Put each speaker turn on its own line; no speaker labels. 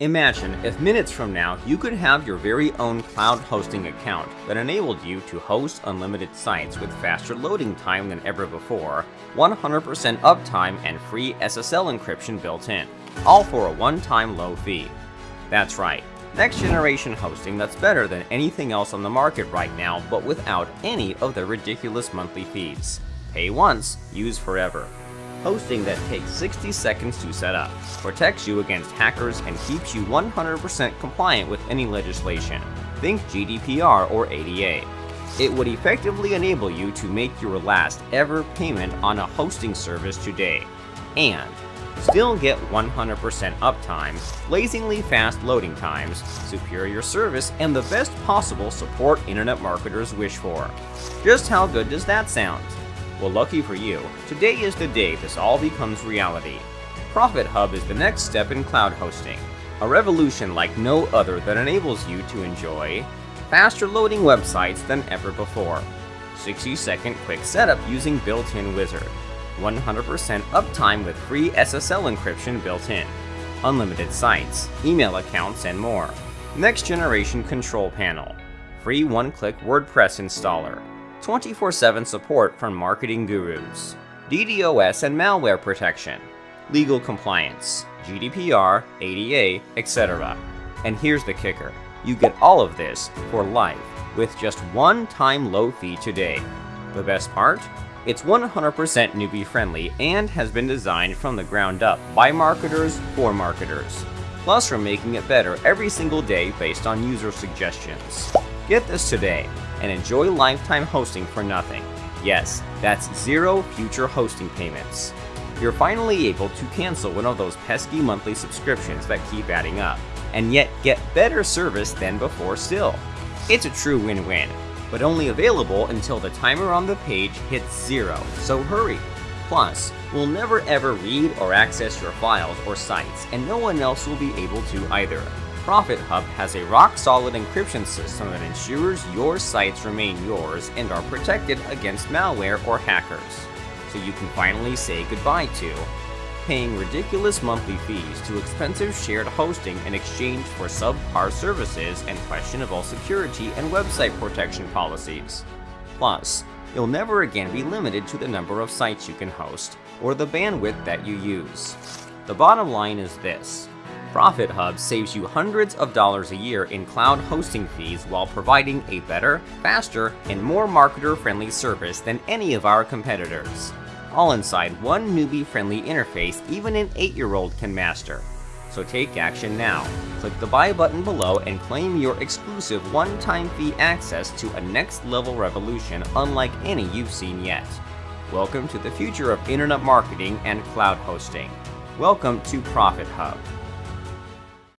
Imagine if minutes from now you could have your very own cloud hosting account that enabled you to host unlimited sites with faster loading time than ever before, 100% uptime and free SSL encryption built in, all for a one-time low fee. That's right, next generation hosting that's better than anything else on the market right now but without any of the ridiculous monthly fees. Pay once, use forever hosting that takes 60 seconds to set up, protects you against hackers, and keeps you 100% compliant with any legislation. Think GDPR or ADA. It would effectively enable you to make your last ever payment on a hosting service today, and still get 100% uptime, blazingly fast loading times, superior service, and the best possible support internet marketers wish for. Just how good does that sound? Well, lucky for you, today is the day this all becomes reality. Profit Hub is the next step in cloud hosting, a revolution like no other that enables you to enjoy faster loading websites than ever before, 60 second quick setup using built-in Wizard, 100% uptime with free SSL encryption built in, unlimited sites, email accounts, and more, next generation control panel, free one-click WordPress installer, 24-7 support from marketing gurus, DDoS and malware protection, legal compliance, GDPR, ADA, etc. And here's the kicker, you get all of this for life with just one time low fee today. The best part? It's 100% newbie friendly and has been designed from the ground up by marketers for marketers. Plus we're making it better every single day based on user suggestions. Get this today and enjoy lifetime hosting for nothing. Yes, that's zero future hosting payments. You're finally able to cancel one of those pesky monthly subscriptions that keep adding up, and yet get better service than before still. It's a true win-win, but only available until the timer on the page hits zero, so hurry. Plus, we'll never ever read or access your files or sites, and no one else will be able to either. Profit Hub has a rock-solid encryption system that ensures your sites remain yours and are protected against malware or hackers. So you can finally say goodbye to paying ridiculous monthly fees to expensive shared hosting in exchange for subpar services and questionable security and website protection policies. Plus, you'll never again be limited to the number of sites you can host, or the bandwidth that you use. The bottom line is this, Profit Hub saves you hundreds of dollars a year in cloud hosting fees while providing a better, faster, and more marketer-friendly service than any of our competitors. All inside one newbie-friendly interface even an 8-year-old can master. So take action now. Click the buy button below and claim your exclusive one-time fee access to a next-level revolution unlike any you've seen yet. Welcome to the future of internet marketing and cloud hosting. Welcome to Profit Hub.